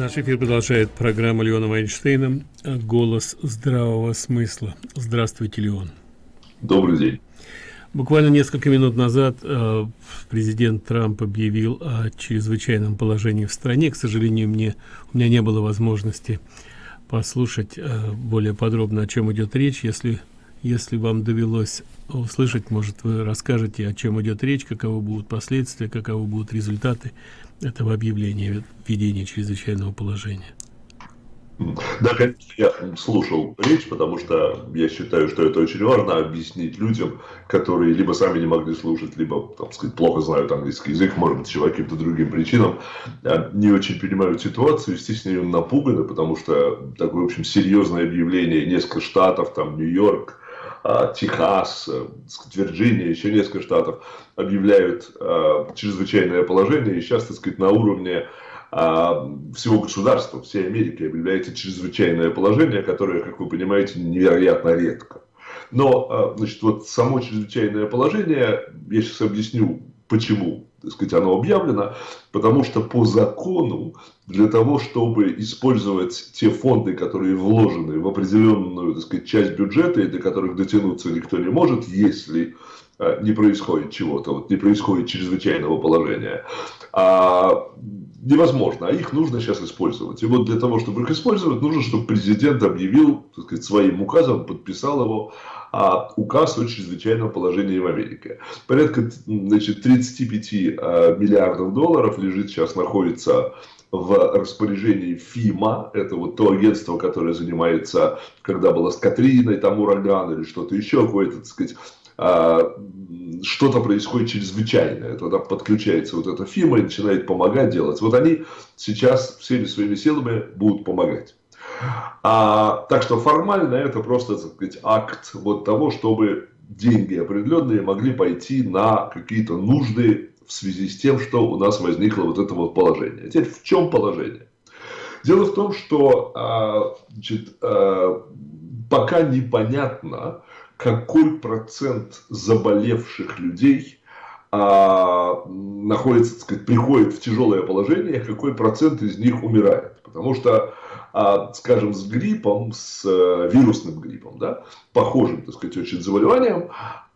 Наш эфир продолжает программа Леона Вайнштейна «Голос здравого смысла». Здравствуйте, Леон. Добрый день. Буквально несколько минут назад э, президент Трамп объявил о чрезвычайном положении в стране. К сожалению, мне, у меня не было возможности послушать э, более подробно, о чем идет речь. Если, если вам довелось услышать, может, вы расскажете, о чем идет речь, каковы будут последствия, каковы будут результаты этого объявления введения чрезвычайного положения. Да, конечно, я слушал речь, потому что я считаю, что это очень важно объяснить людям, которые либо сами не могли слушать, либо, так сказать, плохо знают английский язык, может быть, каким-то другим причинам, а, не очень понимают ситуацию, естественно, напуганы, потому что такое, в общем, серьезное объявление, несколько штатов, там, Нью-Йорк, Техас, э, Вирджиния, еще несколько штатов объявляют э, чрезвычайное положение, и сейчас, так сказать, на уровне э, всего государства, всей Америки объявляется чрезвычайное положение, которое, как вы понимаете, невероятно редко. Но, значит, вот само чрезвычайное положение, я сейчас объясню, почему так сказать, оно объявлено, потому что по закону для того, чтобы использовать те фонды, которые вложены в определенную так сказать, часть бюджета, и до которых дотянуться никто не может, если э, не происходит чего-то, вот не происходит чрезвычайного положения, а невозможно, а их нужно сейчас использовать. И вот для того, чтобы их использовать, нужно, чтобы президент объявил, так сказать, своим указом, подписал его, а указ о чрезвычайном положении в Америке. Порядка значит, 35 э, миллиардов долларов лежит сейчас, находится в распоряжении ФИМА, это вот то агентство, которое занимается, когда было с Катриной, там ураган или что-то еще, какое-то, так сказать, а, что-то происходит чрезвычайное, тогда подключается вот эта ФИМА и начинает помогать делать. Вот они сейчас всеми своими силами будут помогать. А, так что формально это просто, так сказать, акт вот того, чтобы деньги определенные могли пойти на какие-то нужды в связи с тем, что у нас возникло вот это вот положение. Теперь в чем положение? Дело в том, что а, значит, а, пока непонятно, какой процент заболевших людей а, находится, так сказать, приходит в тяжелое положение, какой процент из них умирает. Потому что а, скажем, с гриппом, с э, вирусным гриппом, да, похожим, так сказать, очень заболеванием,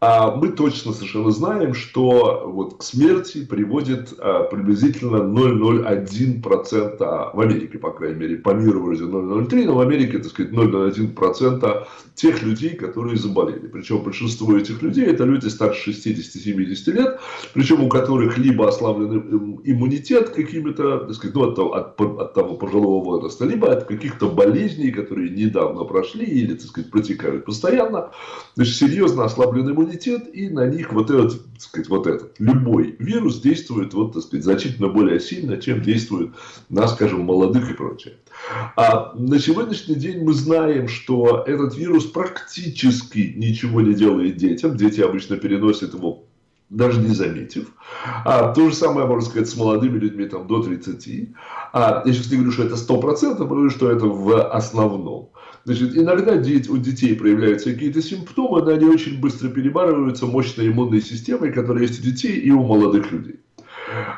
а мы точно совершенно знаем, что вот к смерти приводит а, приблизительно 0,01% в Америке, по крайней мере, по миру вроде 0,03, но в Америке, так сказать, 0,01% тех людей, которые заболели. Причем большинство этих людей это люди старше 60-70 лет, причем у которых либо ослаблен иммунитет какими-то, так сказать, ну, от, от, от того пожилого возраста, либо от каких-то болезней, которые недавно прошли или, так сказать, протекают постоянно, значит, серьезно ослаблен иммунитет иммунитет, и на них вот этот, так сказать, вот этот, любой вирус действует, вот, так сказать, значительно более сильно, чем действует на, скажем, молодых и прочее. А на сегодняшний день мы знаем, что этот вирус практически ничего не делает детям. Дети обычно переносят его даже не заметив. А, то же самое можно сказать с молодыми людьми там, до 30. А, я сейчас не говорю, что это 100%, а говорю, что это в основном. Значит, иногда у детей проявляются какие-то симптомы, но они очень быстро перебарываются мощной иммунной системой, которая есть у детей и у молодых людей.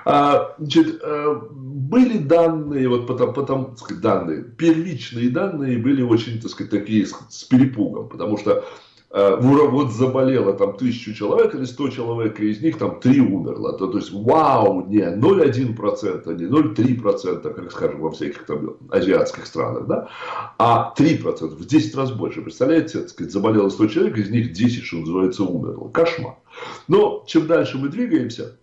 А, значит, э, были данные, вот потом, потом так сказать, данные, первичные данные были очень, так сказать, такие с, перепугом, потому что вот заболело там тысячу человек или сто человек, и из них там три умерло. То, то есть, вау, не 0,1%, не 0,3%, как скажем, во всяких там азиатских странах, да, а 3%, в 10 раз больше. Представляете, так сказать, заболело 100 человек, из них 10, что называется, умерло. Кошмар. Но чем дальше мы двигаемся,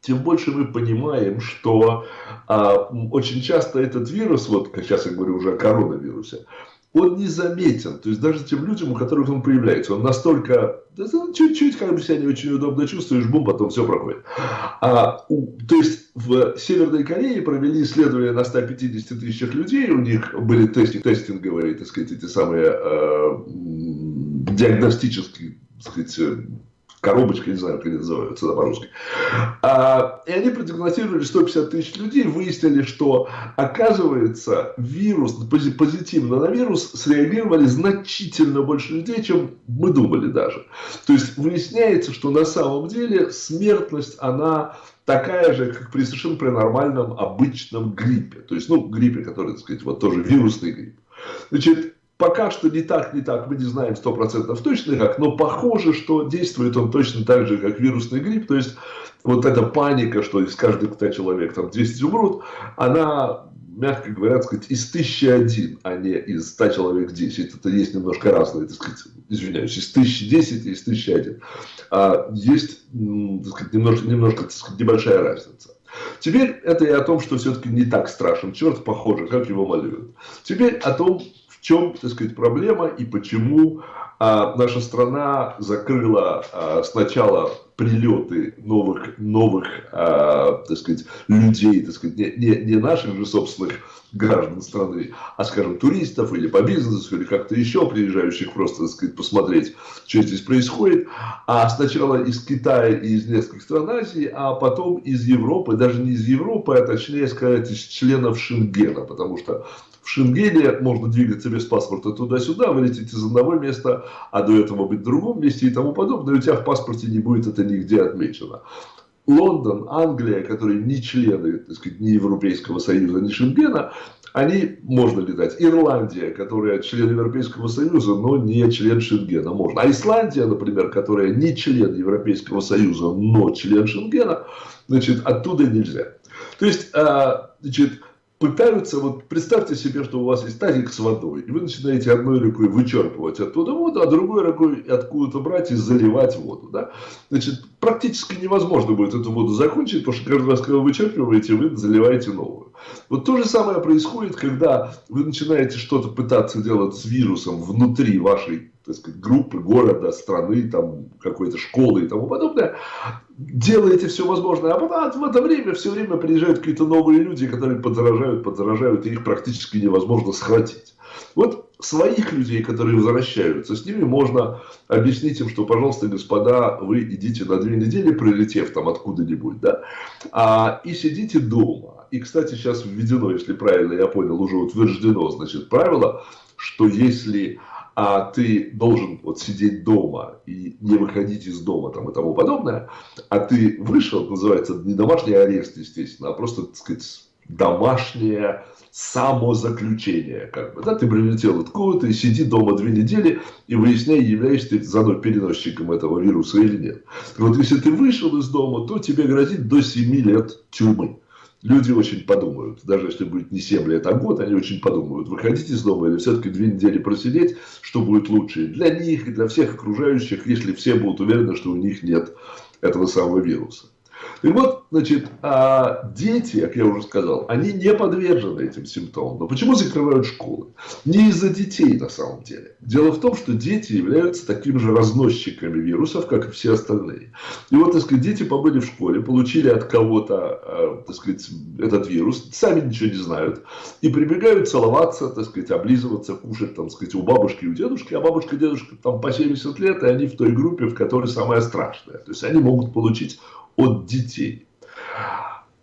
тем больше мы понимаем, что а, очень часто этот вирус, вот сейчас я говорю уже о коронавирусе, он незаметен. То есть даже тем людям, у которых он появляется, он настолько, чуть-чуть как бы себя не очень удобно чувствуешь, бум, потом все проходит. А, у, то есть в Северной Корее провели исследование на 150 тысячах людей, у них были тестинг, тестинговые, так сказать, эти самые э, диагностические, так сказать, коробочка, не знаю, как они называются да, по-русски. А, и они продиагностировали 150 тысяч людей, выяснили, что, оказывается, вирус, позитивно на вирус среагировали значительно больше людей, чем мы думали даже. То есть, выясняется, что на самом деле смертность, она такая же, как при совершенно при нормальном обычном гриппе. То есть, ну, гриппе, который, так сказать, вот тоже вирусный грипп. Значит, Пока что не так, не так, мы не знаем 100% точно как, но похоже, что действует он точно так же, как вирусный грипп. То есть, вот эта паника, что из каждых 100 человек там 200 умрут, она, мягко говоря, сказать, из 1001, а не из 100 человек 10. Это есть немножко разные, так сказать, извиняюсь, из 1010 и из 1001. А есть, так сказать, немножко, немножко так сказать, небольшая разница. Теперь это и о том, что все-таки не так страшен черт, похоже, как его малюют. Теперь о том, чем, так сказать, проблема и почему а, наша страна закрыла а, сначала прилеты новых, новых а, так сказать, людей, так сказать, не, не, не наших же собственных граждан страны, а, скажем, туристов или по бизнесу, или как-то еще приезжающих просто, так сказать, посмотреть, что здесь происходит. А сначала из Китая и из нескольких стран Азии, а потом из Европы, даже не из Европы, а точнее сказать, из членов Шенгена, потому что в Шенгене можно двигаться без паспорта туда-сюда, вылететь из одного места, а до этого быть в другом месте и тому подобное. У тебя в паспорте не будет это нигде отмечено. Лондон, Англия, которые не члены так сказать, ни Европейского Союза, ни Шенгена, они можно летать. Ирландия, которая член Европейского Союза, но не член Шенгена, можно. А Исландия, например, которая не член Европейского Союза, но член Шенгена, значит, оттуда нельзя. То есть, а, значит, пытаются, вот представьте себе, что у вас есть тазик с водой, и вы начинаете одной рукой вычерпывать оттуда воду, а другой рукой откуда-то брать и заливать воду. Да? Значит, практически невозможно будет эту воду закончить, потому что каждый раз, когда вы вычерпываете, вы заливаете новую. Вот то же самое происходит, когда вы начинаете что-то пытаться делать с вирусом внутри вашей так сказать, группы, города, страны, там, какой-то школы и тому подобное, делаете все возможное, а потом в это время все время приезжают какие-то новые люди, которые подзаражают, подзаражают, и их практически невозможно схватить. Вот своих людей, которые возвращаются, с ними можно объяснить им, что, пожалуйста, господа, вы идите на две недели, прилетев там откуда-нибудь, да, а, и сидите дома. И, кстати, сейчас введено, если правильно я понял, уже утверждено, значит, правило, что если а ты должен вот сидеть дома и не выходить из дома там, и тому подобное, а ты вышел, называется не домашний арест, естественно, а просто, так сказать, домашнее самозаключение. Как бы, да, ты прилетел откуда-то и сиди дома две недели и выясняй, являешься ты заодно переносчиком этого вируса или нет. Вот если ты вышел из дома, то тебе грозит до 7 лет тюрьмы люди очень подумают. Даже если будет не 7 лет, а год, они очень подумают, выходить из дома или все-таки две недели просидеть, что будет лучше для них и для всех окружающих, если все будут уверены, что у них нет этого самого вируса. И вот, значит, а дети, как я уже сказал, они не подвержены этим симптомам. Но почему закрывают школы? Не из-за детей на самом деле. Дело в том, что дети являются такими же разносчиками вирусов, как и все остальные. И вот, так сказать, дети побыли в школе, получили от кого-то, э, так сказать, этот вирус, сами ничего не знают, и прибегают целоваться, так сказать, облизываться, кушать, там, так сказать, у бабушки и у дедушки, а бабушка и дедушка там по 70 лет, и они в той группе, в которой самое страшное. То есть, они могут получить от детей.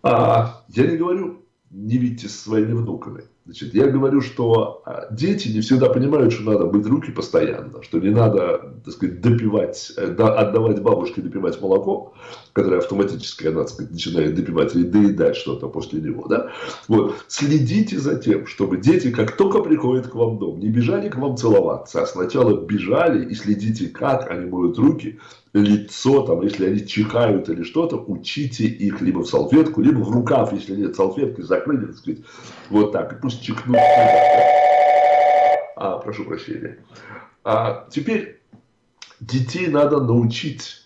А, я не говорю, не видите со своими внуками. Значит, я говорю, что а, дети не всегда понимают, что надо быть руки постоянно, что не надо, так сказать, допивать, э, отдавать бабушке допивать молоко, которое автоматически она, так сказать, начинает допивать или доедать что-то после него. Да? Вот. Следите за тем, чтобы дети, как только приходят к вам в дом, не бежали к вам целоваться, а сначала бежали и следите, как они моют руки, лицо, там, если они чихают или что-то, учите их либо в салфетку, либо в рукав, если нет салфетки, закрыли, так сказать, вот так, и пусть чихнут. А, прошу прощения. А, теперь детей надо научить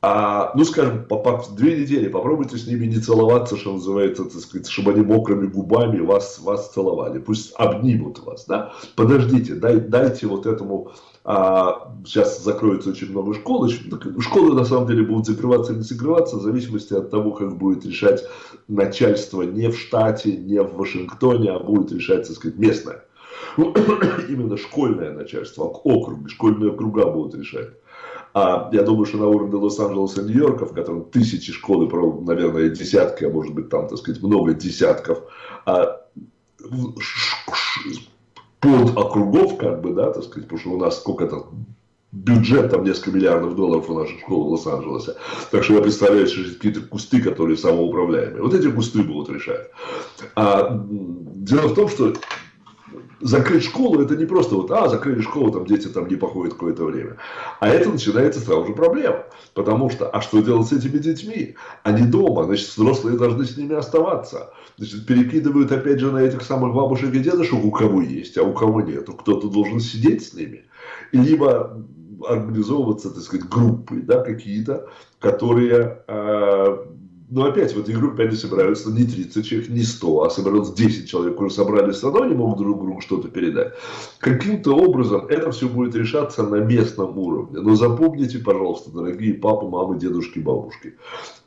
а, ну, скажем, по, по, две недели попробуйте с ними не целоваться, что называется, так сказать, чтобы они мокрыми губами вас, вас целовали. Пусть обнимут вас, да. Подождите, дай, дайте вот этому а, сейчас закроется очень много школ. Школы на самом деле будут закрываться или не закрываться в зависимости от того, как будет решать начальство не в штате, не в Вашингтоне, а будет решать, так сказать, местное. Именно школьное начальство, округи, школьные округа будут решать. А я думаю, что на уровне Лос-Анджелеса и Нью-Йорка, в котором тысячи школ наверное, десятки, а может быть там, так сказать, много десятков, а, под округов, как бы, да, так сказать, потому что у нас сколько-то бюджет там несколько миллиардов долларов у наших школ в Лос-Анджелесе. Так что я представляю, что какие-то кусты, которые самоуправляемые. Вот эти кусты будут решать. А дело в том, что закрыть школу, это не просто вот, а, закрыли школу, там дети там не походят какое-то время. А это начинается сразу же проблема. Потому что, а что делать с этими детьми? Они дома, значит, взрослые должны с ними оставаться. Значит, перекидывают опять же на этих самых бабушек и дедушек, у кого есть, а у кого нет. Кто-то должен сидеть с ними. Либо организовываться, так сказать, группы, да, какие-то, которые э, но опять в этой группе они собираются не 30 человек, не 100, а собираются 10 человек, уже собрались все равно, они могут друг другу что-то передать. Каким-то образом это все будет решаться на местном уровне. Но запомните, пожалуйста, дорогие папы, мамы, дедушки, бабушки,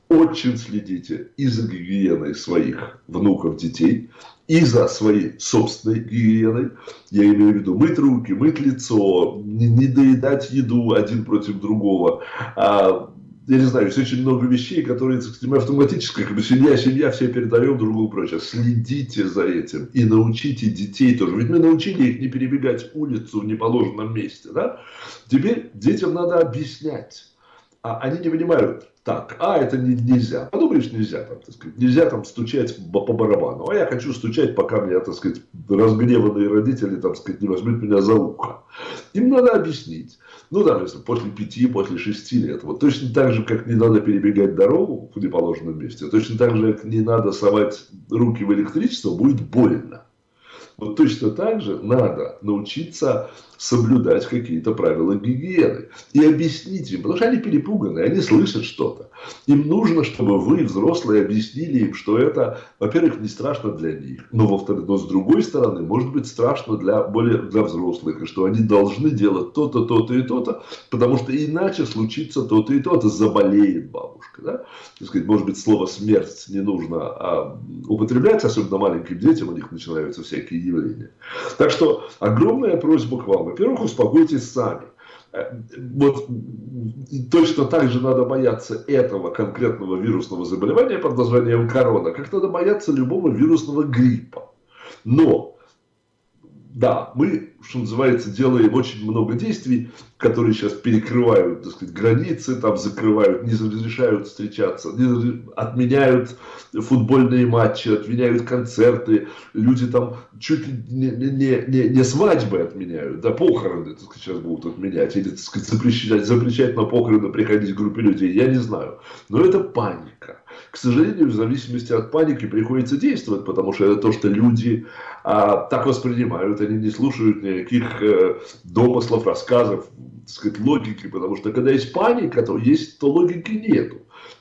очень следите и за гигиеной своих внуков, детей, и за своей собственной гигиеной. Я имею в виду мыть руки, мыть лицо, не доедать еду один против другого, а я не знаю, есть очень много вещей, которые, так сказать, мы автоматически, как бы семья, семья, все передаем друг другу прочее. Следите за этим и научите детей тоже. Ведь мы научили их не перебегать улицу в неположенном месте, да? Теперь детям надо объяснять. А они не понимают, так, а это не, нельзя. Подумаешь, нельзя там, так сказать, нельзя там стучать по, барабану. А я хочу стучать, пока меня, так сказать, разгневанные родители, так сказать, не возьмут меня за ухо. Им надо объяснить. Ну, да, если после пяти, после шести лет. Вот точно так же, как не надо перебегать дорогу в неположенном месте, точно так же, как не надо совать руки в электричество, будет больно. Вот точно так же надо научиться соблюдать какие-то правила гигиены. И объяснить им, потому что они перепуганы, они слышат что-то. Им нужно, чтобы вы, взрослые, объяснили им, что это, во-первых, не страшно для них, но, во-вторых, но с другой стороны, может быть страшно для, более, для взрослых, и что они должны делать то-то, то-то и то-то, потому что иначе случится то-то и то-то, заболеет бабушка. Да? Так сказать, может быть, слово смерть не нужно а, употреблять, особенно маленьким детям, у них начинаются всякие явления. Так что огромная просьба к вам во-первых, успокойтесь сами. Э, вот точно так же надо бояться этого конкретного вирусного заболевания под названием корона, как надо бояться любого вирусного гриппа. Но, да, мы что называется, делаем очень много действий, которые сейчас перекрывают, так сказать, границы, там закрывают, не разрешают встречаться, не, отменяют футбольные матчи, отменяют концерты, люди там чуть ли не, не, не, не свадьбы отменяют, да похороны, так сказать, сейчас будут отменять, или, так сказать, запрещать, запрещать на похороны приходить группе людей, я не знаю. Но это паника. К сожалению, в зависимости от паники приходится действовать, потому что это то, что люди а, так воспринимают, они не слушают никаких э, домыслов, рассказов, так сказать, логики, потому что когда есть паника, то есть, то логики нету.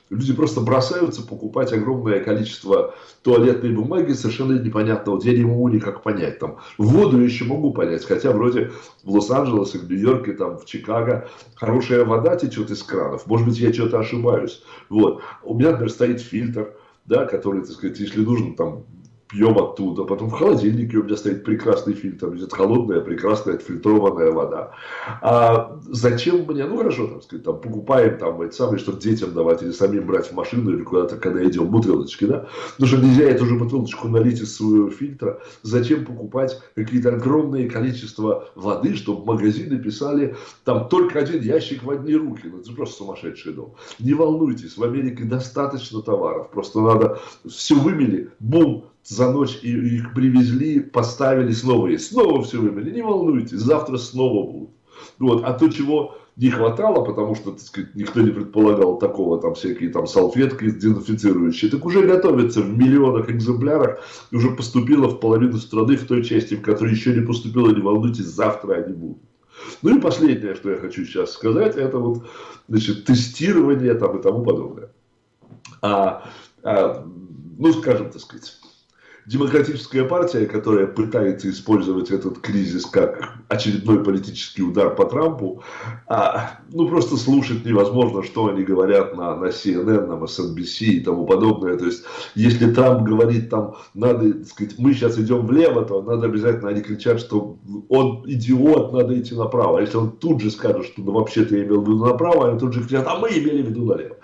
Люди просто бросаются покупать огромное количество туалетной бумаги, совершенно непонятно. Вот я не могу никак понять. Там, воду еще могу понять, хотя вроде в Лос-Анджелесе, в Нью-Йорке, там, в Чикаго хорошая вода течет из кранов. Может быть, я что-то ошибаюсь. Вот. У меня, например, стоит фильтр, да, который, так сказать, если нужно, там, пьем оттуда. Потом в холодильнике у меня стоит прекрасный фильтр, идет холодная, прекрасная отфильтрованная вода. А зачем мне, ну хорошо, там, сказать, там покупаем там эти самые, чтобы детям давать или самим брать в машину или куда-то, когда идем, бутылочки, да? Потому что нельзя эту же бутылочку налить из своего фильтра. Зачем покупать какие-то огромные количества воды, чтобы магазины писали там только один ящик в одни руки. Ну, это просто сумасшедший дом. Не волнуйтесь, в Америке достаточно товаров. Просто надо все вымели, бум, за ночь их привезли, поставили, снова есть. Снова все вымели. Не волнуйтесь, завтра снова будут. Вот. А то, чего не хватало, потому что, так сказать, никто не предполагал такого, там всякие там салфетки дезинфицирующие, так уже готовится в миллионах экземплярах, и уже поступило в половину страны, в той части, в которой еще не поступило, не волнуйтесь, завтра они будут. Ну и последнее, что я хочу сейчас сказать, это вот, значит, тестирование там и тому подобное. А, а, ну, скажем, так сказать, демократическая партия, которая пытается использовать этот кризис как очередной политический удар по Трампу, а, ну просто слушать невозможно, что они говорят на, на CNN, на MSNBC и тому подобное. То есть, если Трамп говорит там, надо, сказать, мы сейчас идем влево, то надо обязательно, они кричат, что он идиот, надо идти направо. А если он тут же скажет, что ну, вообще-то я имел в виду направо, они тут же кричат, а мы имели в виду налево.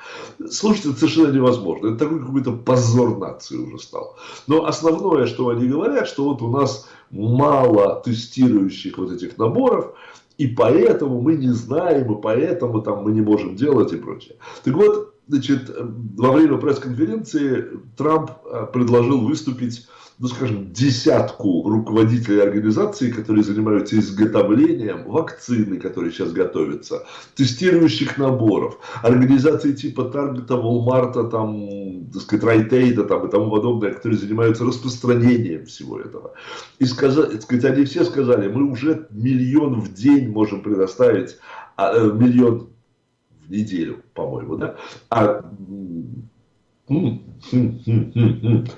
Слушать это совершенно невозможно. Это такой какой-то позор нации уже стал. Но основное, что они говорят, что вот у нас мало тестирующих вот этих наборов, и поэтому мы не знаем, и поэтому там мы не можем делать и прочее. Так вот, значит, во время пресс-конференции Трамп э, предложил выступить ну, скажем, десятку руководителей организаций, которые занимаются изготовлением вакцины, которые сейчас готовятся, тестирующих наборов, организации типа Таргета, Волмарта, там, так сказать, Райтейда там, и тому подобное, которые занимаются распространением всего этого. И сказать, так сказать, они все сказали, мы уже миллион в день можем предоставить, а, э, миллион неделю, по-моему, да, а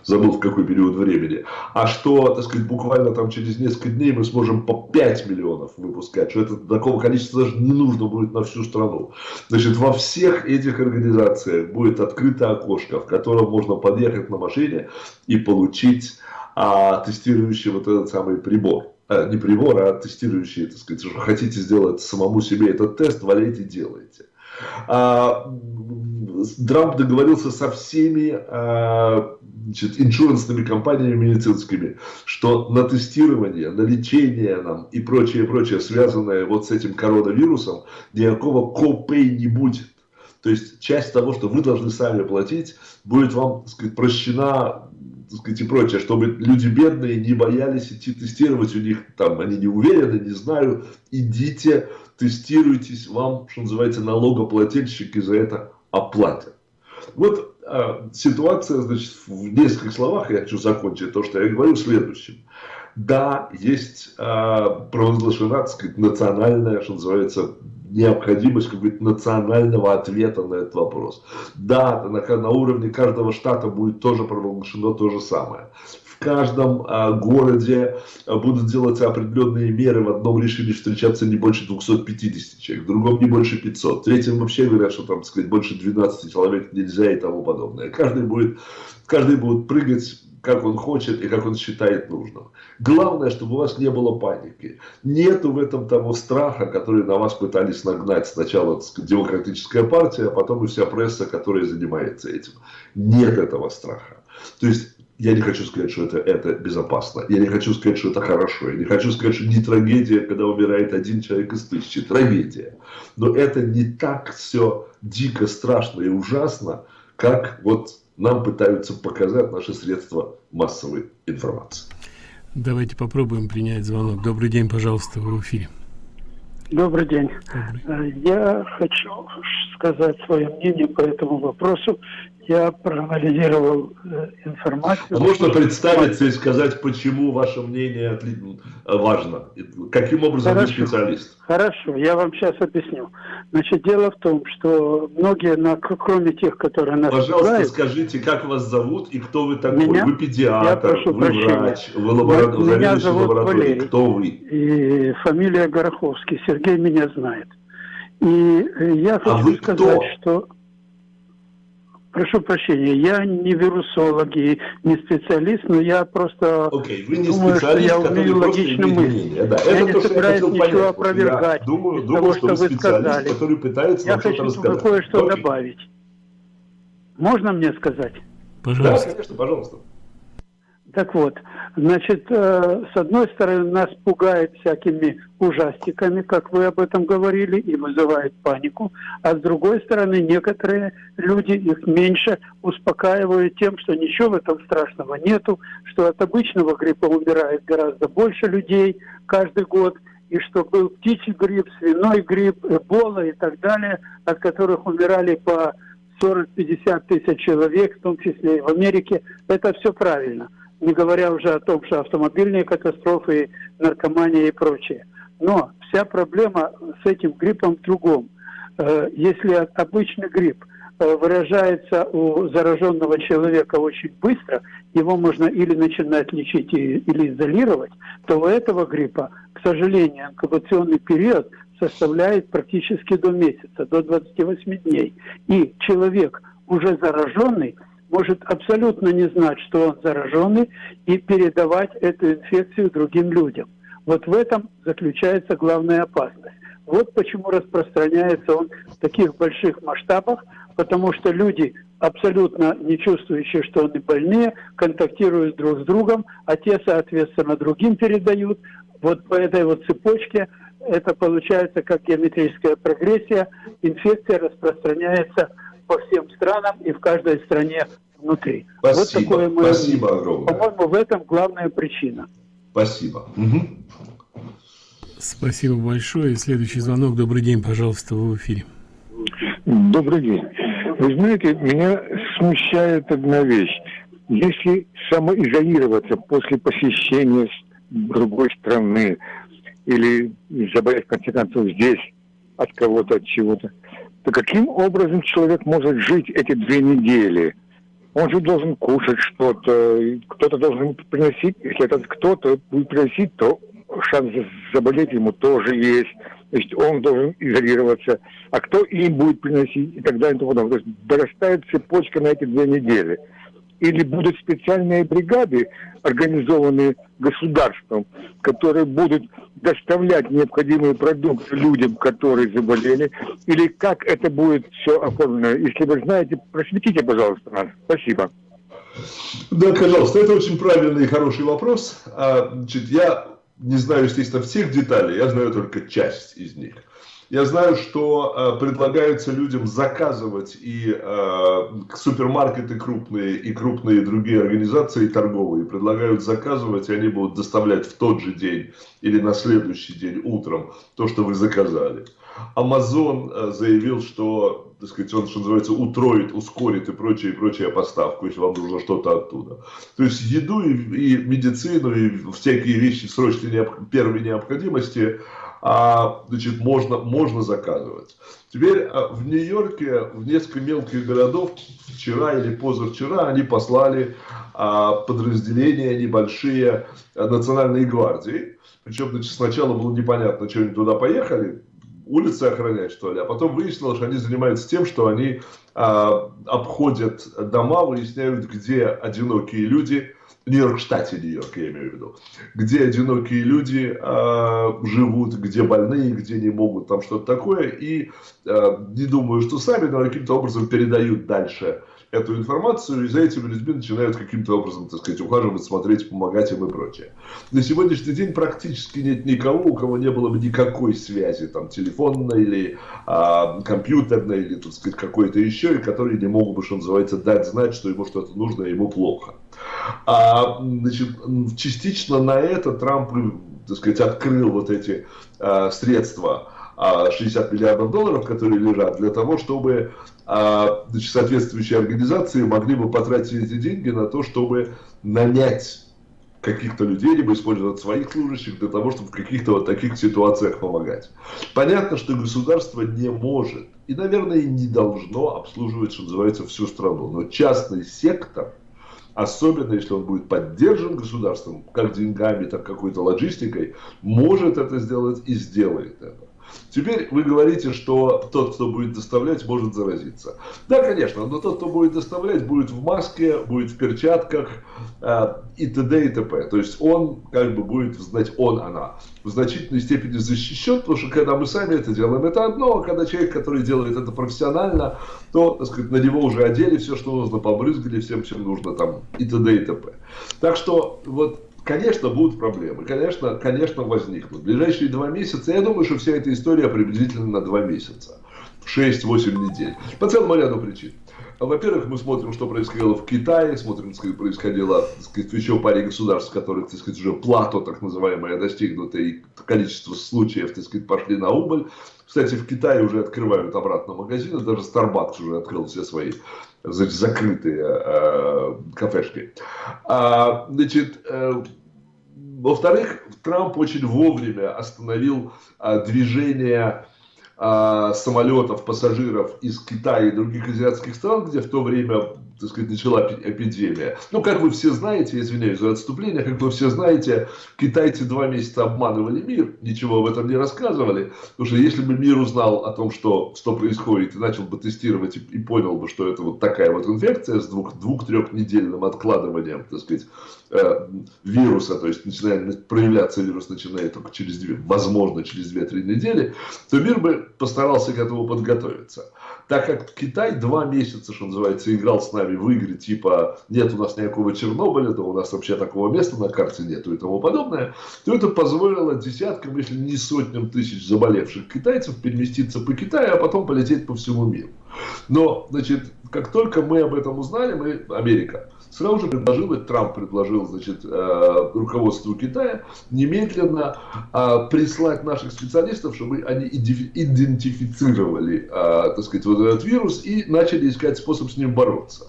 забыл в какой период времени, а что, так сказать, буквально там через несколько дней мы сможем по 5 миллионов выпускать, что это такого количества даже не нужно будет на всю страну. Значит, во всех этих организациях будет открыто окошко, в котором можно подъехать на машине и получить а, тестирующий вот этот самый прибор. А, не прибор, а тестирующий, так сказать, что хотите сделать самому себе этот тест, валяйте, делайте. А, Трамп договорился со всеми а, значит, иншурансными компаниями медицинскими, что на тестирование, на лечение нам и прочее, прочее, связанное вот с этим коронавирусом, никакого копей не будет. То есть часть того, что вы должны сами платить, будет вам так сказать, прощена так сказать, и прочее, чтобы люди бедные не боялись идти тестировать, у них там, они не уверены, не знаю, идите, тестируйтесь, вам, что называется, налогоплательщики за это оплатят. Вот э, ситуация, значит, в нескольких словах, я хочу закончить то, что я говорю, следующим. Да, есть э, провозглашена, так сказать, национальная, что называется, необходимость какого-то национального ответа на этот вопрос. Да, на, на уровне каждого штата будет тоже провозглашено то же самое в каждом а, городе а, будут делаться определенные меры. В одном решили встречаться не больше 250 человек, в другом не больше 500. В третьем вообще говорят, что там, сказать, больше 12 человек нельзя и тому подобное. Каждый будет, каждый будет прыгать как он хочет и как он считает нужным. Главное, чтобы у вас не было паники. Нету в этом того страха, который на вас пытались нагнать сначала демократическая партия, а потом и вся пресса, которая занимается этим. Нет этого страха. То есть я не хочу сказать, что это, это безопасно. Я не хочу сказать, что это хорошо. Я не хочу сказать, что не трагедия, когда умирает один человек из тысячи. Трагедия. Но это не так все дико, страшно и ужасно, как вот нам пытаются показать наши средства массовой информации. Давайте попробуем принять звонок. Добрый день, пожалуйста, вы в эфире. Добрый день. Добрый. Э, я хочу сказать свое мнение по этому вопросу я проанализировал э, информацию. А можно представиться и сказать, почему ваше мнение важно? Каким образом Хорошо. вы специалист? Хорошо, я вам сейчас объясню. Значит, дело в том, что многие, на, кроме тех, которые нас Пожалуйста, пугают, скажите, как вас зовут и кто вы такой? Меня? Вы педиатр, вы прощения. врач, вы лаборатор, Меня зовут Валерий. Кто вы? И фамилия Гороховский. Сергей меня знает. И э, я а хочу а сказать, кто? что... Прошу прощения, я не вирусолог и не специалист, но я просто okay, вы не думаю, что я умею логично мыслить. Да. Я Это не собираюсь ничего понять. опровергать я думаю, думаю, того, что, что вы сказали. Который пытается я хочу кое-что okay. добавить. Можно мне сказать? Пожалуйста. Да, конечно, пожалуйста. Так вот, значит, э, с одной стороны, нас пугает всякими ужастиками, как вы об этом говорили, и вызывает панику, а с другой стороны, некоторые люди их меньше успокаивают тем, что ничего в этом страшного нету, что от обычного гриппа умирает гораздо больше людей каждый год, и что был птичий грипп, свиной грипп, эбола и так далее, от которых умирали по 40-50 тысяч человек, в том числе и в Америке. Это все правильно не говоря уже о том, что автомобильные катастрофы, наркомания и прочее. Но вся проблема с этим гриппом в другом. Э, если обычный грипп э, выражается у зараженного человека очень быстро, его можно или начинать лечить, или изолировать, то у этого гриппа, к сожалению, инкубационный период составляет практически до месяца, до 28 дней. И человек, уже зараженный, может абсолютно не знать, что он зараженный, и передавать эту инфекцию другим людям. Вот в этом заключается главная опасность. Вот почему распространяется он в таких больших масштабах, потому что люди, абсолютно не чувствующие, что они больные, контактируют друг с другом, а те, соответственно, другим передают. Вот по этой вот цепочке это получается как геометрическая прогрессия. Инфекция распространяется по всем странам и в каждой стране внутри. Спасибо, вот такое мое спасибо огромное. По-моему, в этом главная причина. Спасибо. Угу. Спасибо большое. Следующий звонок. Добрый день, пожалуйста, вы в эфире. Добрый день. Вы знаете, меня смущает одна вещь. Если самоизолироваться после посещения другой страны или заболеть, в конце концов, здесь от кого-то, от чего-то, то каким образом человек может жить эти две недели? Он же должен кушать что-то, кто-то должен приносить, если этот кто-то будет приносить, то шанс заболеть ему тоже есть. То есть он должен изолироваться. А кто им будет приносить и так далее и тому подобное. То есть дорастает цепочка на эти две недели. Или будут специальные бригады, организованные государством, которые будут доставлять необходимые продукты людям, которые заболели, или как это будет все оформлено. Если вы знаете, просветите, пожалуйста, нас. Спасибо. Да, пожалуйста, это очень правильный и хороший вопрос. А, значит, я не знаю, естественно, всех деталей, я знаю только часть из них. Я знаю, что э, предлагается людям заказывать и э, супермаркеты крупные, и крупные другие организации торговые предлагают заказывать, и они будут доставлять в тот же день или на следующий день утром то, что вы заказали. Amazon э, заявил, что, так сказать, он, что называется, утроит, ускорит и прочее, и прочее поставку, если вам нужно что-то оттуда. То есть еду и, и медицину, и всякие вещи срочной необ... первой необходимости а, значит, можно, можно заказывать. Теперь а, в Нью-Йорке, в несколько мелких городов, вчера или позавчера они послали а, подразделения небольшие Национальной гвардии. Причем значит, сначала было непонятно, что они туда поехали, улицы охранять, что ли. А потом выяснилось, что они занимаются тем, что они а, обходят дома, выясняют, где одинокие люди, Нью-Йорк штате Нью-Йорк, я имею в виду, где одинокие люди а, живут, где больные, где не могут, там что-то такое. И а, не думаю, что сами, но каким-то образом передают дальше эту информацию, и за этими людьми начинают каким-то образом, так сказать, ухаживать, смотреть, помогать им и прочее. На сегодняшний день практически нет никого, у кого не было бы никакой связи, там, телефонной или а, компьютерной, или, так сказать, какой-то еще, и которые не могут бы, что называется, дать знать, что ему что-то нужно, и ему плохо. А, значит, частично на это Трамп, так сказать, открыл вот эти а, средства, 60 миллиардов долларов, которые лежат, для того, чтобы а, значит, соответствующие организации могли бы потратить эти деньги на то, чтобы нанять каких-то людей, либо использовать своих служащих для того, чтобы в каких-то вот таких ситуациях помогать. Понятно, что государство не может и, наверное, не должно обслуживать, что называется, всю страну. Но частный сектор, особенно если он будет поддержан государством, как деньгами, так какой-то логистикой, может это сделать и сделает это. Теперь вы говорите, что тот, кто будет доставлять, может заразиться. Да, конечно, но тот, кто будет доставлять, будет в маске, будет в перчатках э, и т.д. и т.п. То есть он как бы будет знать, он, она, в значительной степени защищен, потому что когда мы сами это делаем, это одно, а когда человек, который делает это профессионально, то, так сказать, на него уже одели все, что нужно, побрызгали всем, чем нужно там и т.д. и т.п. Так что вот Конечно, будут проблемы, конечно, конечно возникнут. В ближайшие два месяца, я думаю, что вся эта история приблизительно на два месяца. 6-8 недель. По целому ряду причин. Во-первых, мы смотрим, что происходило в Китае, смотрим, что происходило так сказать, в еще паре государств, в которых так сказать, уже плато, так называемое, достигнуто, и количество случаев так сказать, пошли на убыль. Кстати, в Китае уже открывают обратно магазины, даже Starbucks уже открыл все свои значит, закрытые э, кафешки. А, значит, э, во-вторых, Трамп очень вовремя остановил а, движение а, самолетов, пассажиров из Китая и других азиатских стран, где в то время так сказать, начала эпидемия. Ну, как вы все знаете, извиняюсь за отступление, как вы все знаете, китайцы два месяца обманывали мир, ничего об этом не рассказывали, потому что если бы мир узнал о том, что, что происходит, и начал бы тестировать и, и понял бы, что это вот такая вот инфекция с двух, двух-трехнедельным откладыванием, так сказать, э, вируса, то есть начинает проявляться вирус начинает только через две, возможно, через 2-3 недели, то мир бы постарался к этому подготовиться так как Китай два месяца, что называется, играл с нами в игры, типа, нет у нас никакого Чернобыля, то у нас вообще такого места на карте нету и тому подобное, то это позволило десяткам, если не сотням тысяч заболевших китайцев переместиться по Китаю, а потом полететь по всему миру. Но, значит, как только мы об этом узнали, мы, Америка, сразу же предложил, и Трамп предложил, значит, э, руководству Китая немедленно э, прислать наших специалистов, чтобы они идентифицировали, э, так сказать, вот этот вирус и начали искать способ с ним бороться.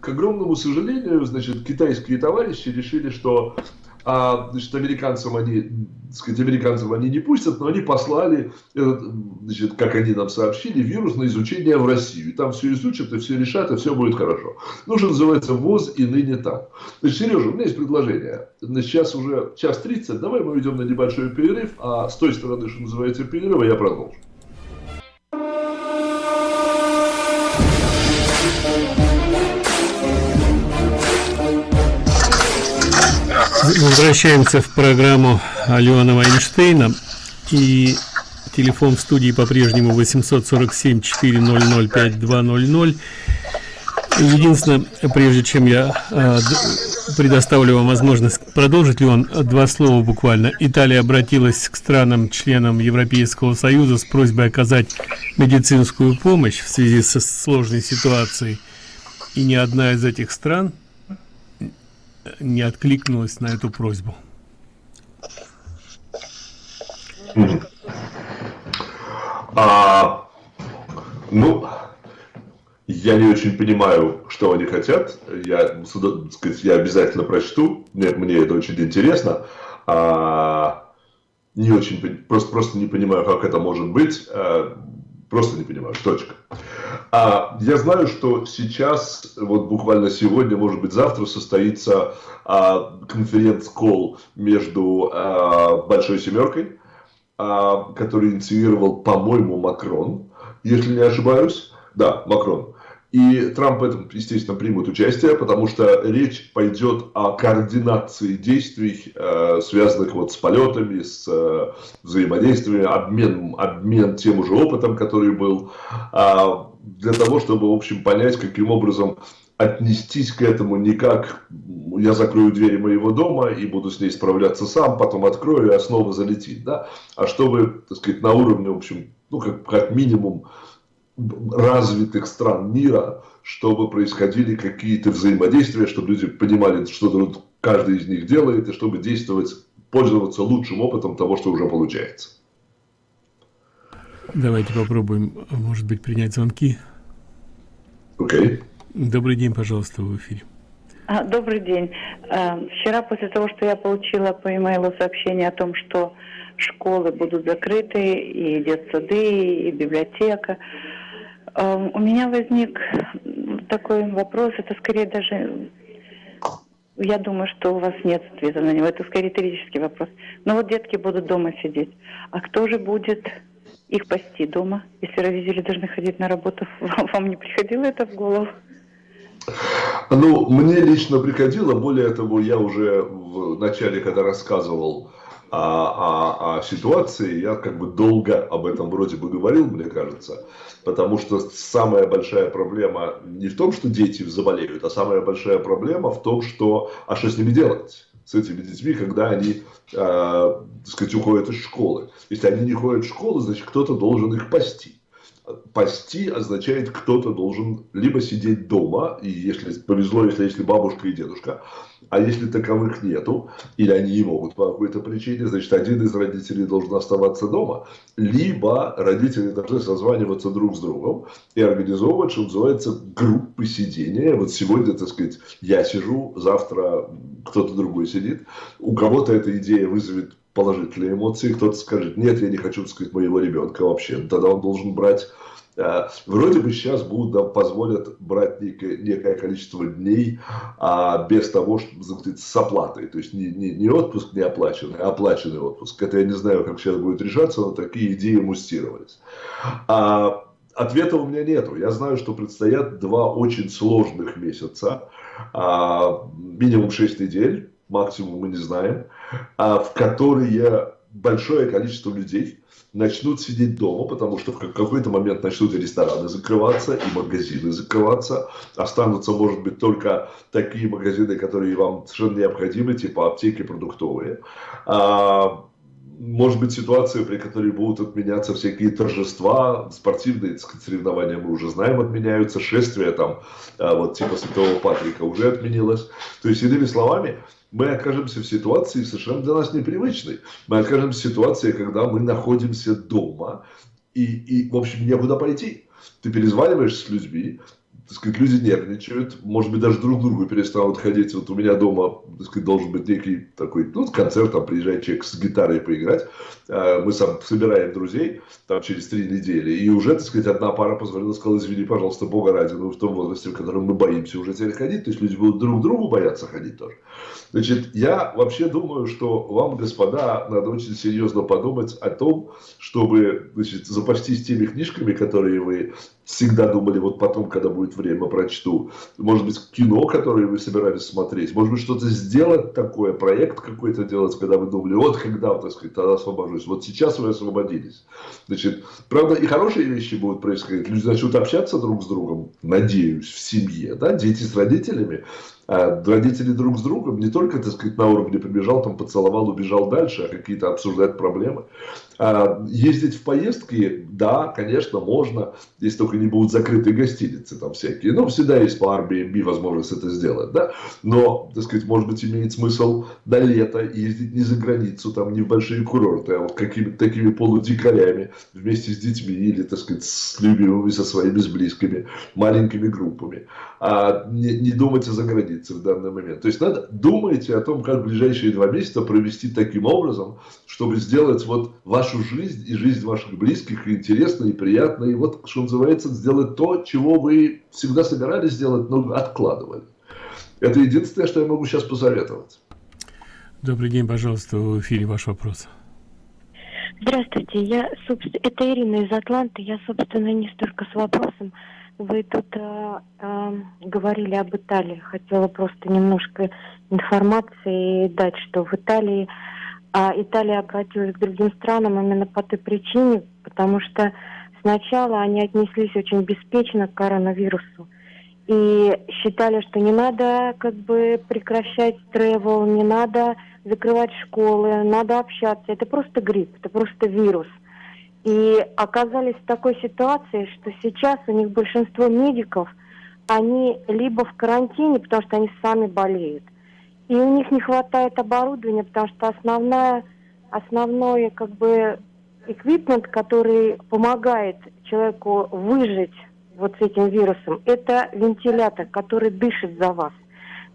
К огромному сожалению, значит, китайские товарищи решили, что а, значит, американцам они, так сказать, американцам они не пустят, но они послали, этот, значит, как они нам сообщили, вирус на изучение в Россию. И там все изучат, и все решат, и все будет хорошо. Ну, что называется, ВОЗ и ныне там. Значит, Сережа, у меня есть предложение. Значит, сейчас уже час 30, давай мы уйдем на небольшой перерыв, а с той стороны, что называется, перерыва, я продолжу. Возвращаемся в программу Алена Эйнштейна. И телефон в студии по-прежнему 847 400 5200. Единственное, прежде чем я э, предоставлю вам возможность продолжить, ли он два слова буквально. Италия обратилась к странам-членам Европейского Союза с просьбой оказать медицинскую помощь в связи со сложной ситуацией. И ни одна из этих стран не откликнулась на эту просьбу? А, ну, я не очень понимаю, что они хотят. Я, сказать, я обязательно прочту. Мне, мне это очень интересно. А, не очень, просто, просто не понимаю, как это может быть. А, просто не понимаю. Точка. А, я знаю, что сейчас, вот буквально сегодня, может быть завтра, состоится а, конференц-колл между а, Большой Семеркой, а, который инициировал, по-моему, Макрон, если не ошибаюсь. Да, Макрон. И Трамп в этом, естественно, примут участие, потому что речь пойдет о координации действий, э, связанных вот с полетами, с э, взаимодействием, обмен, обмен тем уже опытом, который был, э, для того, чтобы, в общем, понять, каким образом отнестись к этому не как я закрою двери моего дома и буду с ней справляться сам, потом открою, и снова залетит, да, а чтобы, так сказать, на уровне, в общем, ну, как, как минимум, развитых стран мира, чтобы происходили какие-то взаимодействия, чтобы люди понимали, что каждый из них делает, и чтобы действовать, пользоваться лучшим опытом того, что уже получается. Давайте попробуем, может быть, принять звонки. Окей. Okay. Добрый день, пожалуйста, в эфире. А, добрый день. А, вчера после того, что я получила по имейлу сообщение о том, что школы будут закрыты, и детсады, и библиотека, у меня возник такой вопрос, это скорее даже, я думаю, что у вас нет ответа на него, это скорее риторический вопрос. Но вот детки будут дома сидеть, а кто же будет их пасти дома, если родители должны ходить на работу? Вам не приходило это в голову? Ну, мне лично приходило, более того, я уже в начале, когда рассказывал о, о, о ситуации, я как бы долго об этом вроде бы говорил, мне кажется, потому что самая большая проблема не в том, что дети заболеют, а самая большая проблема в том, что, а что с ними делать? С этими детьми, когда они, э, так сказать, уходят из школы. Если они не ходят в школу, значит, кто-то должен их пасти пасти означает, кто-то должен либо сидеть дома, и если повезло, если есть бабушка и дедушка, а если таковых нету, или они не могут по какой-то причине, значит, один из родителей должен оставаться дома, либо родители должны созваниваться друг с другом и организовывать, что называется, группы сидения. Вот сегодня, так сказать, я сижу, завтра кто-то другой сидит. У кого-то эта идея вызовет положительные эмоции, кто-то скажет, нет, я не хочу, так сказать, моего ребенка вообще. Тогда он должен брать Э, вроде бы сейчас будут, да, позволят брать некое, некое количество дней а, без того, чтобы сказать, с оплатой. То есть не, не, не отпуск не оплаченный, а оплаченный отпуск. Это я не знаю, как сейчас будет решаться, но такие идеи мустировались. А, ответа у меня нету. Я знаю, что предстоят два очень сложных месяца. А, минимум 6 недель, максимум мы не знаем, в которые большое количество людей начнут сидеть дома, потому что в какой-то момент начнут и рестораны закрываться, и магазины закрываться. Останутся, может быть, только такие магазины, которые вам совершенно необходимы, типа аптеки продуктовые. А, может быть ситуация, при которой будут отменяться всякие торжества, спортивные соревнования мы уже знаем отменяются, шествия там, а, вот типа Святого Патрика уже отменилось. То есть, иными словами, мы окажемся в ситуации совершенно для нас непривычной. Мы окажемся в ситуации, когда мы находимся дома, и, и в общем, некуда пойти. Ты перезваниваешься с людьми, так сказать, люди нервничают, может быть, даже друг другу перестанут ходить. Вот у меня дома, так сказать, должен быть некий такой, ну, концерт, там приезжает человек с гитарой поиграть. А, мы сам собираем друзей, там, через три недели. И уже, так сказать, одна пара позвонила, сказала, извини, пожалуйста, Бога ради, ну, в том возрасте, в котором мы боимся уже теперь ходить. То есть, люди будут друг другу бояться ходить тоже. Значит, я вообще думаю, что вам, господа, надо очень серьезно подумать о том, чтобы, значит, запастись теми книжками, которые вы всегда думали, вот потом, когда будет время, прочту. Может быть, кино, которое вы собирались смотреть. Может быть, что-то сделать такое, проект какой-то делать, когда вы думали, вот когда, так сказать, тогда освобожусь. Вот сейчас вы освободились. Значит, правда, и хорошие вещи будут происходить. Люди начнут общаться друг с другом, надеюсь, в семье, да, дети с родителями. А родители друг с другом не только, так сказать, на уровне побежал, там поцеловал, убежал дальше, а какие-то обсуждать проблемы. А ездить в поездки, да, конечно, можно, если только не будут закрытые гостиницы там всякие. Ну, всегда есть по Airbnb возможность это сделать, да. Но, так сказать, может быть, имеет смысл до лета ездить не за границу, там, не в большие курорты, а вот какими-то такими полудикарями вместе с детьми или, так сказать, с любимыми, со своими, с близкими, маленькими группами. А не, не думать о загранице в данный момент. То есть надо думайте о том, как ближайшие два месяца провести таким образом, чтобы сделать вот вашу жизнь и жизнь ваших близких интересной и приятной. И вот, что называется, сделать то, чего вы всегда собирались сделать, но откладывали. Это единственное, что я могу сейчас посоветовать. Добрый день, пожалуйста, в эфире ваш вопрос. Здравствуйте, я, собственно, это Ирина из Атланты. Я, собственно, не столько с вопросом, вы тут э, э, говорили об Италии. Хотела просто немножко информации дать, что в Италии а Италия обратилась к другим странам именно по той причине, потому что сначала они отнеслись очень беспечно к коронавирусу и считали, что не надо как бы прекращать тревел, не надо закрывать школы, надо общаться. Это просто грипп, это просто вирус – и оказались в такой ситуации, что сейчас у них большинство медиков, они либо в карантине, потому что они сами болеют, и у них не хватает оборудования, потому что основная, основной как бы эквипмент, который помогает человеку выжить вот с этим вирусом, это вентилятор, который дышит за вас.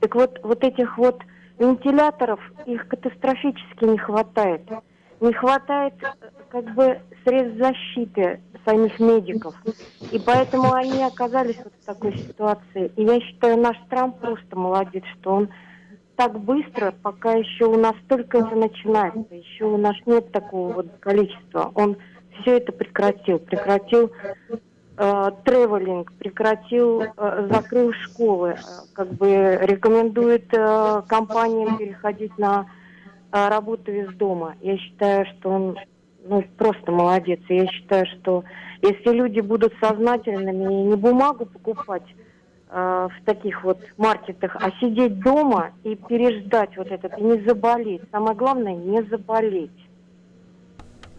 Так вот, вот этих вот вентиляторов, их катастрофически не хватает. Не хватает как бы средств защиты самих медиков. И поэтому они оказались вот в такой ситуации. И я считаю, наш Трамп просто молодец, что он так быстро, пока еще у нас только это начинается, еще у нас нет такого вот количества, он все это прекратил. Прекратил э, тревелинг, прекратил, э, закрыл школы, э, как бы рекомендует э, компаниям переходить на э, работу из дома. Я считаю, что он ну, просто молодец. Я считаю, что если люди будут сознательными и не бумагу покупать в таких вот маркетах, а сидеть дома и переждать вот этот, и не заболеть. Самое главное, не заболеть.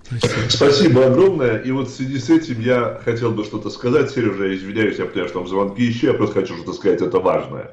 Спасибо. Спасибо огромное. И вот в связи с этим я хотел бы что-то сказать. Сережа, я извиняюсь, я понимаю, что там звонки еще, я просто хочу что-то сказать, это важное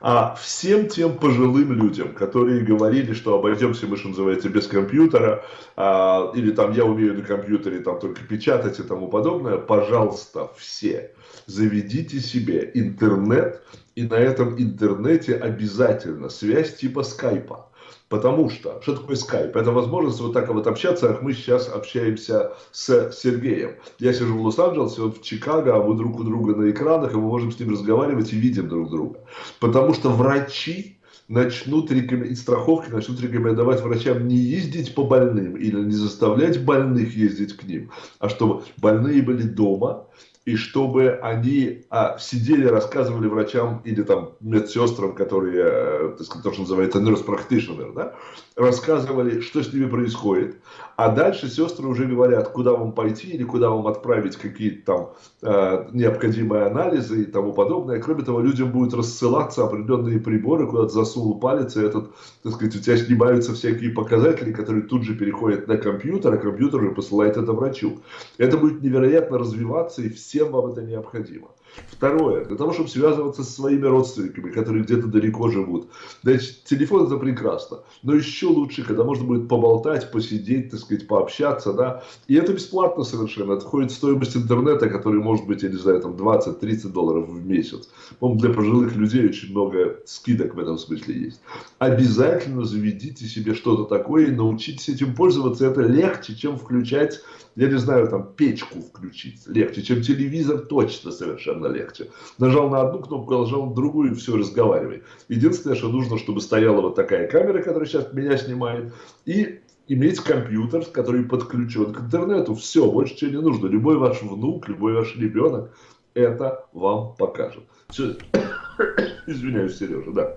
а всем тем пожилым людям, которые говорили, что обойдемся мы, что называется, без компьютера, а, или там я умею на компьютере там только печатать и тому подобное, пожалуйста, все. Заведите себе интернет, и на этом интернете обязательно связь типа скайпа. Потому что, что такое скайп? Это возможность вот так вот общаться, как мы сейчас общаемся с Сергеем. Я сижу в Лос-Анджелесе, он в Чикаго, а мы друг у друга на экранах, и мы можем с ним разговаривать и видим друг друга. Потому что врачи начнут рекомен... страховки начнут рекомендовать врачам не ездить по больным или не заставлять больных ездить к ним, а чтобы больные были дома, и чтобы они а, сидели, рассказывали врачам или там медсестрам, которые, э, так сказать, то, что называется nurse practitioner, да, рассказывали, что с ними происходит, а дальше сестры уже говорят, куда вам пойти или куда вам отправить какие-то там э, необходимые анализы и тому подобное. Кроме того, людям будут рассылаться определенные приборы, куда ты засунул палец, и этот, так сказать, у тебя снимаются всякие показатели, которые тут же переходят на компьютер, а компьютер уже посылает это врачу. Это будет невероятно развиваться, и все всем вам это необходимо. Второе, для того, чтобы связываться со своими родственниками, которые где-то далеко живут. Значит, телефон это прекрасно, но еще лучше, когда можно будет поболтать, посидеть, так сказать, пообщаться, да. И это бесплатно совершенно. В стоимость интернета, который может быть, я не знаю, там 20-30 долларов в месяц. по для пожилых людей очень много скидок в этом смысле есть. Обязательно заведите себе что-то такое и научитесь этим пользоваться. Это легче, чем включать я не знаю, там печку включить легче, чем телевизор, точно совершенно легче. Нажал на одну кнопку, нажал на другую, и все, разговаривай. Единственное, что нужно, чтобы стояла вот такая камера, которая сейчас меня снимает, и иметь компьютер, который подключен к интернету. Все, больше чего не нужно. Любой ваш внук, любой ваш ребенок это вам покажет. Все. Извиняюсь, Сережа, да.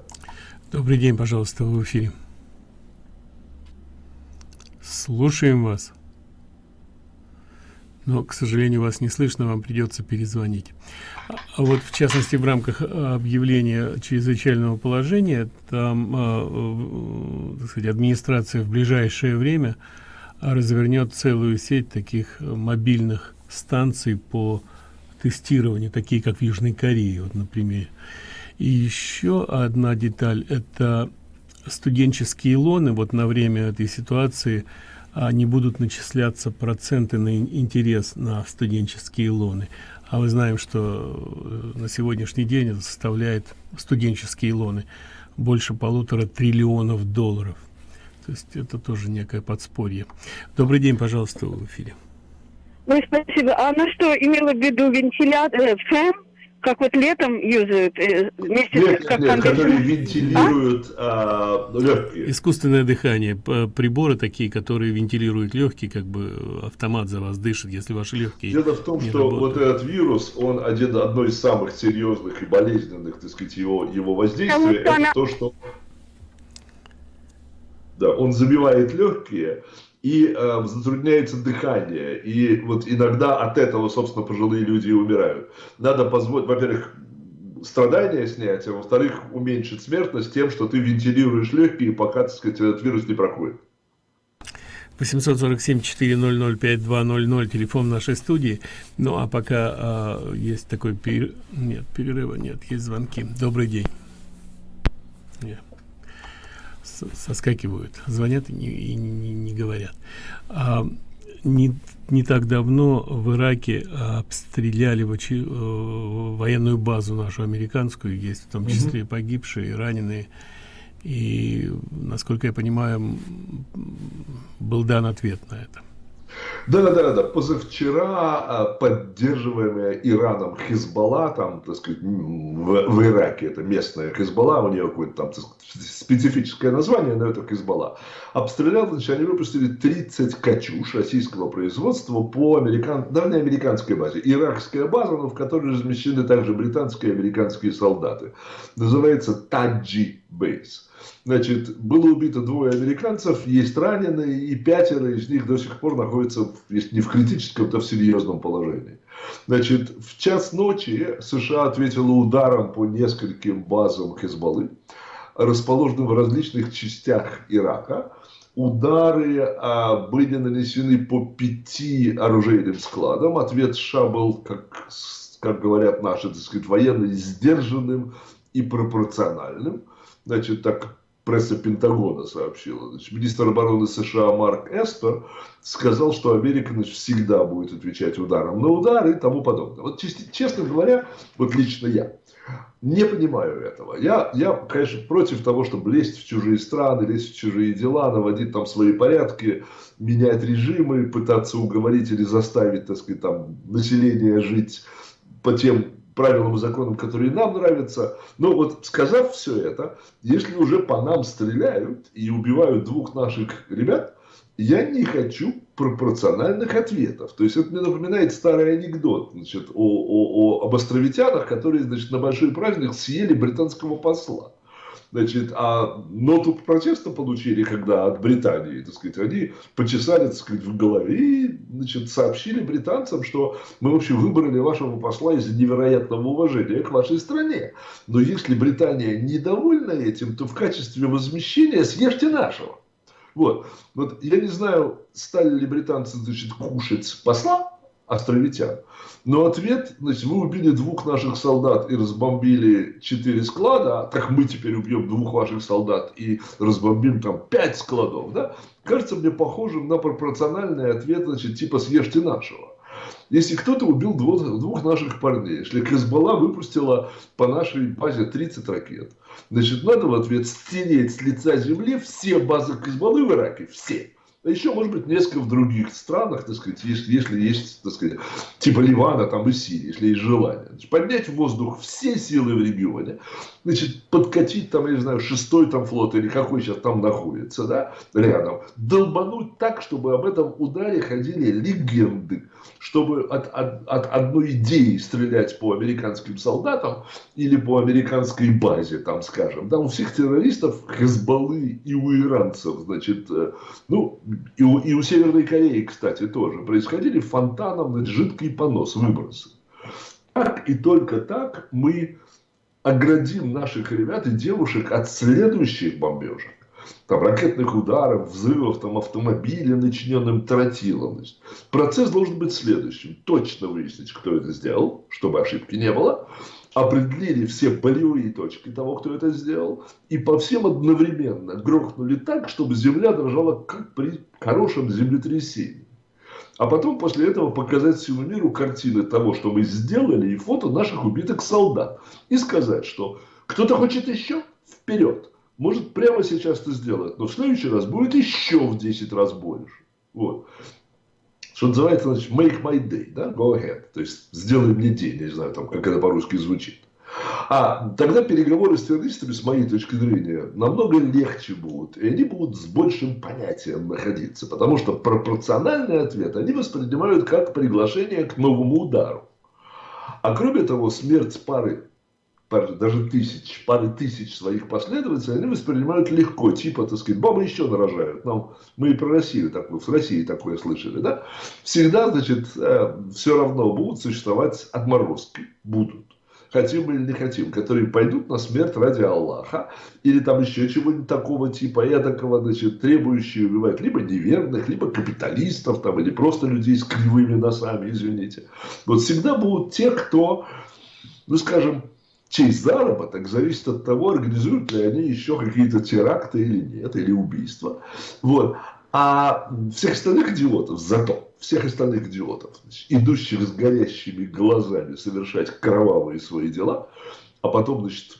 Добрый день, пожалуйста, в эфире. Слушаем вас но, к сожалению, вас не слышно, вам придется перезвонить. А вот, в частности, в рамках а, объявления чрезвычайного положения, там, э, так сказать, администрация в ближайшее время развернет целую сеть таких мобильных станций по тестированию, такие как в Южной Корее, вот, например. И еще одна деталь – это студенческие лоны вот на время этой ситуации – не будут начисляться проценты на интерес на студенческие лоны. А мы знаем, что э, на сегодняшний день это составляет студенческие лоны больше полутора триллионов долларов. То есть это тоже некое подспорье. Добрый день, пожалуйста, в эфире. Ну, спасибо. А на что имела в виду вентилятор, э, фэн? Как вот летом юзают э, вместе нет, как нет, которые вентилируют а? А, легкие. Искусственное дыхание, приборы такие, которые вентилируют легкие, как бы автомат за вас дышит, если ваши легкие. Дело в том, что работают. вот этот вирус, он один одно из самых серьезных и болезненных, так сказать, его его воздействия, это она... то, что да, он забивает легкие, и э, затрудняется дыхание. И вот иногда от этого, собственно, пожилые люди и умирают. Надо позволить, во-первых, страдания снять, а во-вторых, уменьшить смертность тем, что ты вентилируешь легкие, пока, так сказать, этот вирус не проходит. 847-400-5200, телефон нашей студии. Ну, а пока а, есть такой перерыв, нет, перерыва нет, есть звонки. Добрый день. Нет соскакивают, звонят и не, и не, не говорят. А, не, не так давно в Ираке обстреляли в, э, военную базу нашу американскую, есть в том числе угу. погибшие, раненые. И, насколько я понимаю, был дан ответ на это. Да, да, да, позавчера а, поддерживаемая Ираном Хизбалла, там, так сказать, в, в Ираке, это местная Хизбалла, у нее какое-то там сказать, специфическое название, но это Хизбалла, обстрелял, значит, они выпустили 30 «Катюш» российского производства по американ... да, не американской базе, иракская база, но в которой размещены также британские и американские солдаты. Называется Таджи Бейс. Значит, было убито двое американцев, есть раненые, и пятеро из них до сих пор находятся, если не в критическом, то в серьезном положении. Значит, в час ночи США ответила ударом по нескольким базам Хезбаллы, расположенным в различных частях Ирака. Удары а, были нанесены по пяти оружейным складам. Ответ США был, как, как говорят наши, так сказать, военные, сдержанным и пропорциональным. Значит, так пресса Пентагона сообщила. Значит, министр обороны США Марк Эспер сказал, что Америка значит, всегда будет отвечать ударом на удар и тому подобное. Вот честно говоря, вот лично я не понимаю этого. Я, я, конечно, против того, чтобы лезть в чужие страны, лезть в чужие дела, наводить там свои порядки, менять режимы, пытаться уговорить или заставить, так сказать, там, население жить по тем правилам и законам, которые нам нравятся. Но вот сказав все это, если уже по нам стреляют и убивают двух наших ребят, я не хочу пропорциональных ответов. То есть это мне напоминает старый анекдот значит, о, о, о, об островитянах, которые значит, на большой праздник съели британского посла. Значит, а ноту протеста получили, когда от Британии, так сказать, они почесали, так сказать, в голове и, значит, сообщили британцам, что мы вообще выбрали вашего посла из-за невероятного уважения к вашей стране. Но если Британия недовольна этим, то в качестве возмещения съешьте нашего. Вот. вот я не знаю, стали ли британцы значит, кушать посла островитян, но ответ, значит, вы убили двух наших солдат и разбомбили четыре склада, так мы теперь убьем двух ваших солдат и разбомбим там пять складов, да? Кажется мне похожим на пропорциональный ответ, значит, типа съешьте нашего. Если кто-то убил двух, двух наших парней, если Хезбалла выпустила по нашей базе 30 ракет, значит, надо в ответ стереть с лица земли все базы Хезбаллы в Ираке, все. А еще, может быть, несколько в других странах, так сказать, если, если есть, так сказать, типа Ливана там и Сирии, если есть желание. Значит, поднять в воздух все силы в регионе, значит, подкатить там, я не знаю, шестой там флот или какой сейчас там находится, да, рядом, долбануть так, чтобы об этом ударе ходили легенды, чтобы от, от, от одной идеи стрелять по американским солдатам или по американской базе, там, скажем, да, у всех террористов Хезбаллы и у иранцев, значит, э, ну, и у, и у Северной Кореи, кстати, тоже происходили фонтаном, значит, жидкий понос, выбросы. Так и только так мы оградим наших ребят и девушек от следующих бомбежек. Там, ракетных ударов, взрывов там, автомобиля, начиненным тротилом. Процесс должен быть следующим. Точно выяснить, кто это сделал, чтобы ошибки не было. Определили все болевые точки того, кто это сделал. И по всем одновременно грохнули так, чтобы земля дрожала, как при хорошем землетрясении. А потом после этого показать всему миру картины того, что мы сделали, и фото наших убитых солдат. И сказать, что кто-то хочет еще, вперед. Может прямо сейчас это сделать, но в следующий раз будет еще в 10 раз больше. Вот. Что называется, значит, make my day, да, go ahead. То есть, сделай мне день, я не знаю, там, как это по-русски звучит. А тогда переговоры с террористами, с моей точки зрения, намного легче будут. И они будут с большим понятием находиться. Потому что пропорциональный ответ они воспринимают как приглашение к новому удару. А кроме того, смерть пары даже тысяч, пары тысяч своих последователей, они воспринимают легко, типа, так сказать, бабы еще нарожают. Нам, мы и про Россию такую, в России такое слышали, да? Всегда, значит, э, все равно будут существовать отморозки, будут хотим или не хотим, которые пойдут на смерть ради Аллаха, или там еще чего-нибудь такого типа, эдакого, значит, требующие убивать либо неверных, либо капиталистов, там, или просто людей с кривыми носами, извините. Вот всегда будут те, кто, ну, скажем, чей заработок зависит от того, организуют ли они еще какие-то теракты или нет, или убийства. Вот. А всех остальных идиотов зато всех остальных идиотов, значит, идущих с горящими глазами совершать кровавые свои дела, а потом, значит,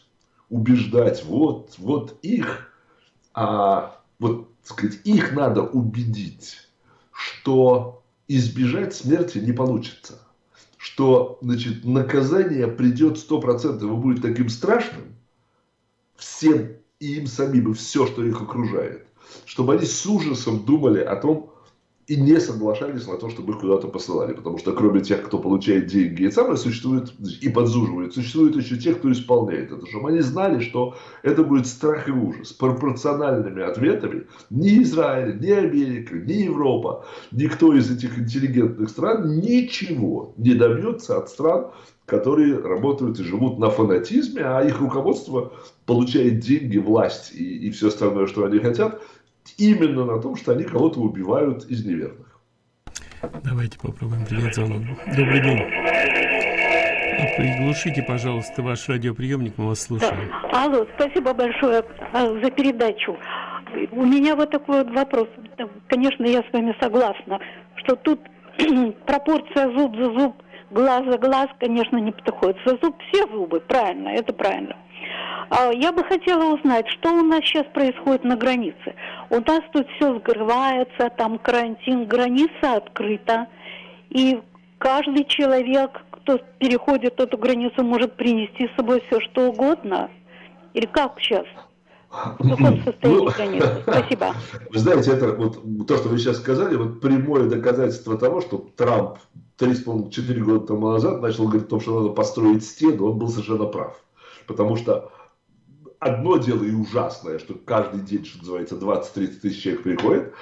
убеждать, вот, вот их, а, вот, сказать, их надо убедить, что избежать смерти не получится, что, значит, наказание придет сто процентов и будет таким страшным всем и им самим, и все, что их окружает, чтобы они с ужасом думали о том, и не соглашались на то, чтобы их куда-то посылали. Потому что кроме тех, кто получает деньги и самое существует и подзуживает, существуют еще те, кто исполняет это. Чтобы они знали, что это будет страх и ужас. Пропорциональными ответами ни Израиль, ни Америка, ни Европа, никто из этих интеллигентных стран ничего не добьется от стран, которые работают и живут на фанатизме, а их руководство получает деньги, власть и, и все остальное, что они хотят – именно на том, что они кого-то убивают из неверных. Давайте попробуем принять звонок. Добрый день. Приглушите, пожалуйста, ваш радиоприемник, мы вас слушаем. Да. Алло, спасибо большое а, за передачу. У меня вот такой вот вопрос. Конечно, я с вами согласна, что тут пропорция зуб за зуб, глаз за глаз, конечно, не подходит. За зуб все зубы, правильно, это правильно. А я бы хотела узнать, что у нас сейчас происходит на границе. У нас тут все сгрывается, там карантин, граница открыта. И каждый человек, кто переходит эту границу, может принести с собой все, что угодно. Или как сейчас? В каком состоянии ну, границы? Спасибо. Вы знаете, это вот то, что вы сейчас сказали, вот прямое доказательство того, что Трамп 3,5-4 года тому назад начал говорить о том, что надо построить стену, он был совершенно прав. Потому что одно дело и ужасное, что каждый день, что называется, 20-30 тысяч человек приходит,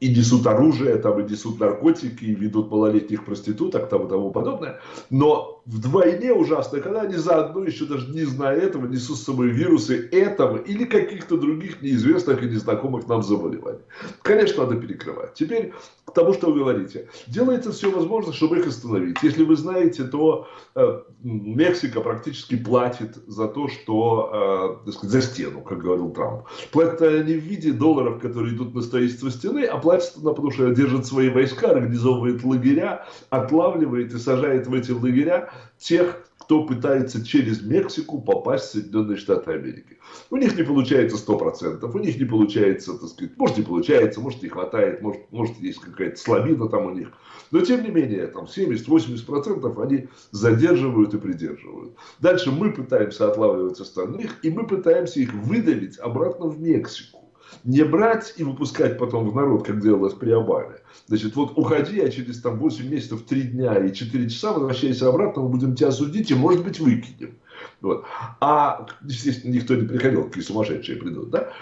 и несут оружие, там, и несут наркотики, и ведут малолетних проституток, там, и тому подобное. Но вдвойне ужасно, когда они заодно, еще даже не зная этого, несут с собой вирусы этого или каких-то других неизвестных и незнакомых нам заболеваний. Конечно, надо перекрывать. Теперь к тому, что вы говорите. Делается все возможное, чтобы их остановить. Если вы знаете, то э, Мексика практически платит за то, что, э, сказать, за стену, как говорил Трамп. Платят они в виде долларов, которые идут на строительство стены, а платит она, потому что держит свои войска, организовывает лагеря, отлавливает и сажает в эти лагеря тех, кто пытается через Мексику попасть в Соединенные Штаты Америки. У них не получается 100%, у них не получается, так сказать, может не получается, может не хватает, может, может есть какая-то слабина там у них. Но тем не менее, там 70-80% они задерживают и придерживают. Дальше мы пытаемся отлавливать остальных, и мы пытаемся их выдавить обратно в Мексику не брать и выпускать потом в народ, как делалось при Обаме. Значит, вот уходи, а через там 8 месяцев, 3 дня и 4 часа возвращайся обратно, мы будем тебя судить и, может быть, выкинем. Вот. А, естественно, никто не приходил, какие сумасшедшие придут, да?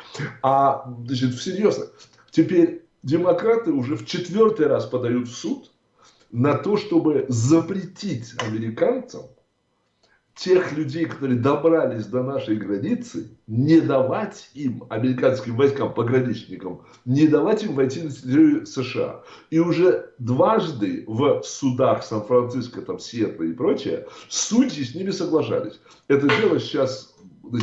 А, значит, всерьез, теперь демократы уже в четвертый раз подают в суд на то, чтобы запретить американцам тех людей, которые добрались до нашей границы, не давать им, американским войскам, пограничникам, не давать им войти на территорию США. И уже дважды в судах Сан-Франциско, там, Сиэтла и прочее, судьи с ними соглашались. Это дело сейчас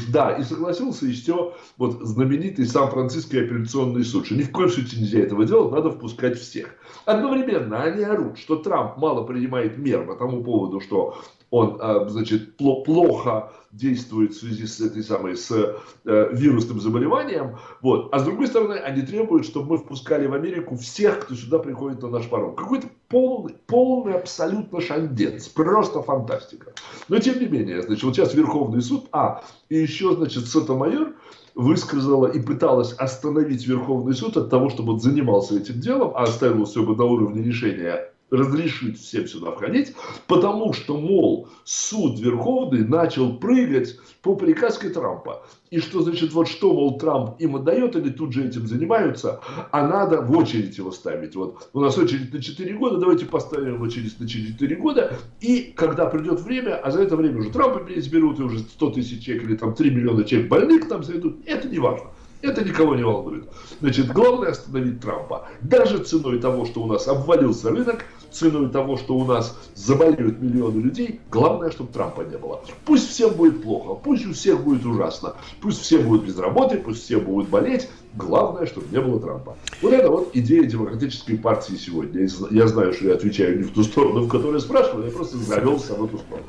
да, и согласился еще вот знаменитый Сан-Франциский апелляционный суд, что ни в коем случае нельзя этого делать, надо впускать всех. Одновременно они орут, что Трамп мало принимает мер по тому поводу, что он, а, значит, плохо действует в связи с этой самой, с э, вирусным заболеванием, вот. А с другой стороны, они требуют, чтобы мы впускали в Америку всех, кто сюда приходит на наш порог. Какой-то полный, полный абсолютно шандец, просто фантастика. Но тем не менее, значит, вот сейчас Верховный суд, а, и еще, значит, Сотомайор высказала и пыталась остановить Верховный суд от того, чтобы он занимался этим делом, а оставил все бы на уровне решения разрешить всем сюда входить, потому что, мол, суд Верховный начал прыгать по приказке Трампа. И что значит, вот что, мол, Трамп им отдает, они тут же этим занимаются, а надо в очередь его ставить. Вот у нас очередь на 4 года, давайте поставим очередь на 4 года, и когда придет время, а за это время уже Трампа берут, и уже 100 тысяч человек или там 3 миллиона человек больных там зайдут, это не важно. Это никого не волнует. Значит, главное остановить Трампа. Даже ценой того, что у нас обвалился рынок, ценой того, что у нас заболеют миллионы людей, главное, чтобы Трампа не было. Пусть всем будет плохо, пусть у всех будет ужасно, пусть все будут без работы, пусть все будут болеть, главное, чтобы не было Трампа. Вот это вот идея демократической партии сегодня. Я знаю, что я отвечаю не в ту сторону, в которую спрашивали, я просто завелся в эту сторону.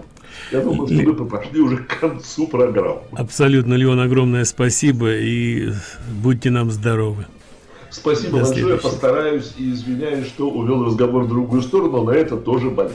Я думаю, что мы пошли уже к концу программы. Абсолютно, Леон, огромное спасибо и будьте нам здоровы. Спасибо До большое, постараюсь и извиняюсь, что увел разговор в другую сторону, но это тоже болит.